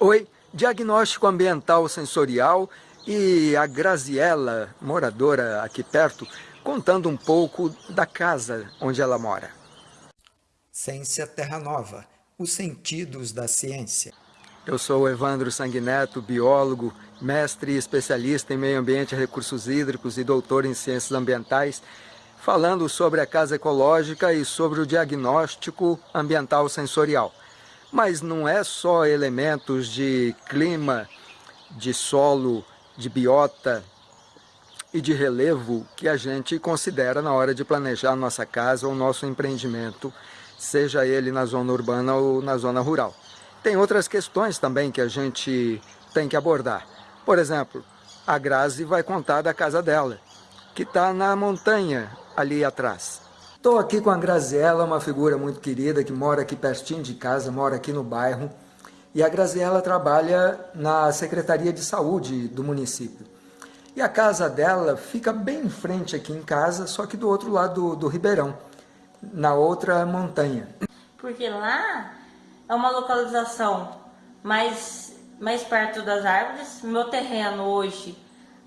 Oi, diagnóstico ambiental sensorial e a Graziella, moradora aqui perto, contando um pouco da casa onde ela mora. Ciência Terra Nova, os sentidos da ciência. Eu sou Evandro Sanguineto, biólogo, mestre e especialista em meio ambiente e recursos hídricos e doutor em ciências ambientais, falando sobre a casa ecológica e sobre o diagnóstico ambiental sensorial. Mas não é só elementos de clima, de solo, de biota e de relevo que a gente considera na hora de planejar nossa casa ou nosso empreendimento, seja ele na zona urbana ou na zona rural. Tem outras questões também que a gente tem que abordar. Por exemplo, a Grazi vai contar da casa dela, que está na montanha ali atrás. Estou aqui com a Graziella, uma figura muito querida que mora aqui pertinho de casa, mora aqui no bairro. E a Graziella trabalha na Secretaria de Saúde do município. E a casa dela fica bem em frente aqui em casa, só que do outro lado do, do Ribeirão, na outra montanha. Porque lá é uma localização mais, mais perto das árvores. Meu terreno hoje,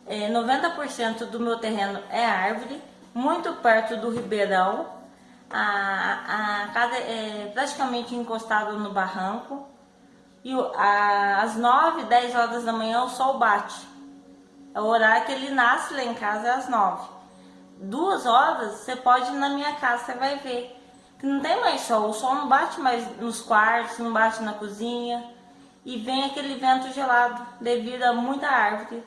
é, 90% do meu terreno é árvore, muito perto do ribeirão. A, a casa é praticamente encostada no barranco. E a, às 9, 10 horas da manhã o sol bate. É o horário que ele nasce lá em casa, é às 9. Duas horas você pode ir na minha casa, você vai ver que não tem mais sol, o sol não bate mais nos quartos, não bate na cozinha e vem aquele vento gelado devido a muita árvore.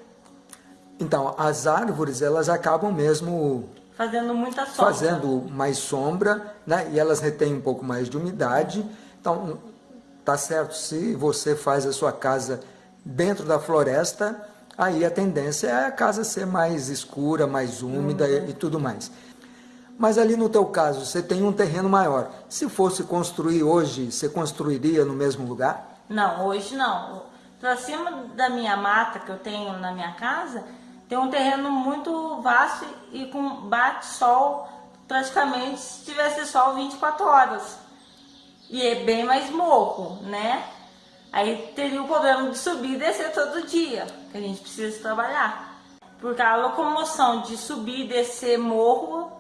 Então, as árvores, elas acabam mesmo... Fazendo muita sombra. Fazendo mais sombra, né? E elas retêm um pouco mais de umidade. Então, tá certo, se você faz a sua casa dentro da floresta, aí a tendência é a casa ser mais escura, mais úmida uhum. e, e tudo mais. Mas ali no teu caso, você tem um terreno maior. Se fosse construir hoje, você construiria no mesmo lugar? Não, hoje não. Para cima da minha mata que eu tenho na minha casa, tem um terreno muito vasto e com bate sol praticamente se tivesse sol 24 horas. E é bem mais morro, né? Aí teria o problema de subir e descer todo dia, que a gente precisa trabalhar. Porque a locomoção de subir e descer morro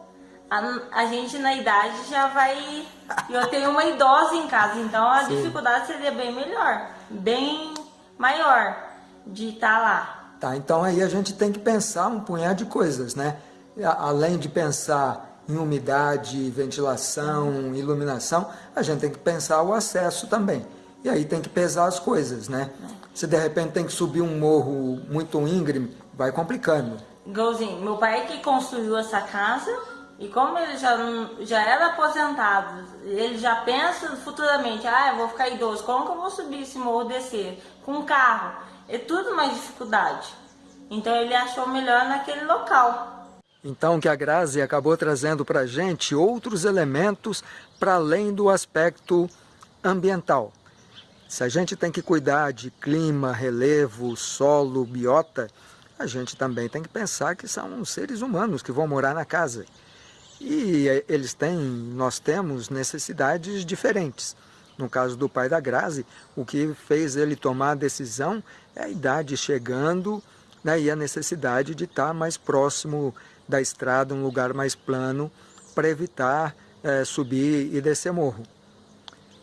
a, a, gente na idade já vai... Eu tenho uma idosa em casa, então a Sim. dificuldade seria bem melhor, bem maior de estar tá lá. Tá, então aí a gente tem que pensar um punhado de coisas, né? Além de pensar em umidade, ventilação, iluminação, a gente tem que pensar o acesso também. E aí tem que pesar as coisas, né? Se de repente tem que subir um morro muito íngreme, vai complicando. Igualzinho, meu pai que construiu essa casa, e como ele já, já era aposentado, ele já pensa futuramente, ah, eu vou ficar idoso, como que eu vou subir esse morro, descer? Com carro, é tudo mais dificuldade. Então ele achou melhor naquele local. Então que a Grazi acabou trazendo para a gente outros elementos para além do aspecto ambiental. Se a gente tem que cuidar de clima, relevo, solo, biota, a gente também tem que pensar que são seres humanos que vão morar na casa. E eh, eles têm, nós temos necessidades diferentes. No caso do pai da Grazi, o que fez ele tomar a decisão é a idade chegando né, e a necessidade de estar mais próximo da estrada, um lugar mais plano, para evitar é, subir e descer morro.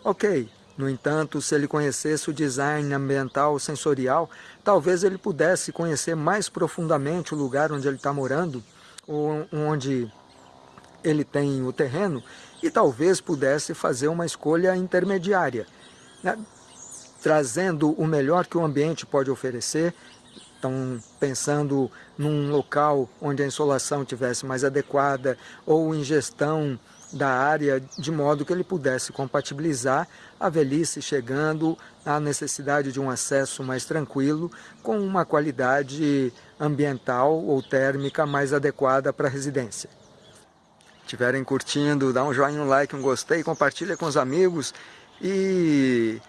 Ok, no entanto, se ele conhecesse o design ambiental sensorial, talvez ele pudesse conhecer mais profundamente o lugar onde ele está morando, ou onde ele tem o terreno e talvez pudesse fazer uma escolha intermediária, né? trazendo o melhor que o ambiente pode oferecer, então pensando num local onde a insolação tivesse mais adequada ou em gestão da área de modo que ele pudesse compatibilizar a velhice chegando à necessidade de um acesso mais tranquilo com uma qualidade ambiental ou térmica mais adequada para a residência estiverem curtindo, dá um joinha, um like, um gostei, compartilha com os amigos e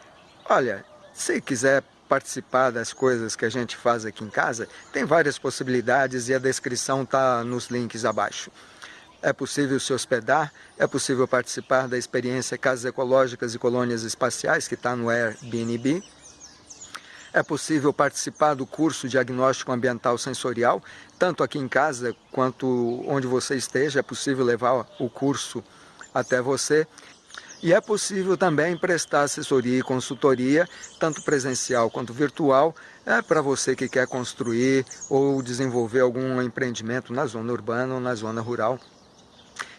olha, se quiser participar das coisas que a gente faz aqui em casa, tem várias possibilidades e a descrição está nos links abaixo. É possível se hospedar, é possível participar da experiência Casas Ecológicas e Colônias Espaciais, que está no Airbnb. É possível participar do curso Diagnóstico Ambiental Sensorial, tanto aqui em casa quanto onde você esteja, é possível levar o curso até você. E é possível também prestar assessoria e consultoria, tanto presencial quanto virtual, é para você que quer construir ou desenvolver algum empreendimento na zona urbana ou na zona rural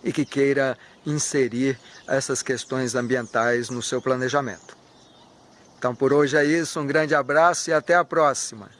e que queira inserir essas questões ambientais no seu planejamento. Então por hoje é isso, um grande abraço e até a próxima.